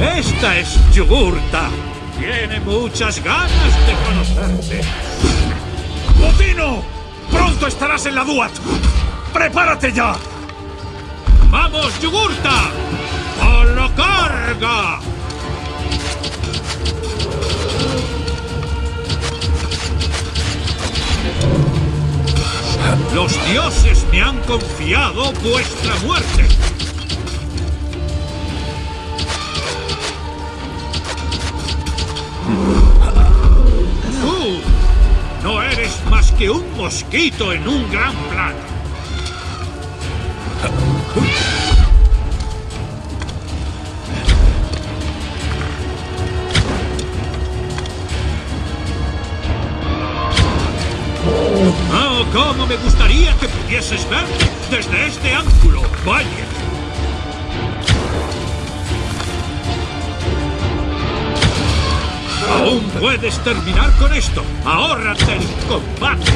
Esta es Yugurta. Tiene muchas ganas de conocerte. ¡Botino! ¡Pronto estarás en la Duat! ¡Prepárate ya! ¡Vamos, Yugurta! Los dioses me han confiado vuestra muerte. No eres más que un mosquito en un gran plano. ¡Oh, cómo me gustaría que pudieses verme desde este ángulo! ¡Vaya! ¡Aún puedes terminar con esto! ¡Ahórrate el combate!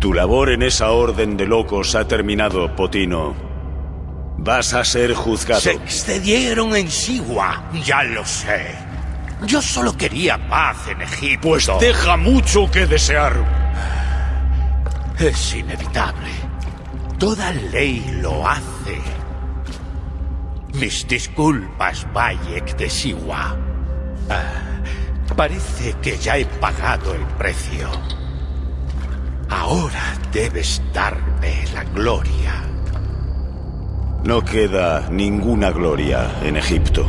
Tu labor en esa orden de locos ha terminado, Potino. Vas a ser juzgado. Se excedieron en Siwa, ya lo sé. Yo solo quería paz en Egipto. Pues deja mucho que desear. Es inevitable. Toda ley lo hace. Mis disculpas, Bayek de Siwa. Ah, parece que ya he pagado el precio. Ahora debes darme la gloria. No queda ninguna gloria en Egipto.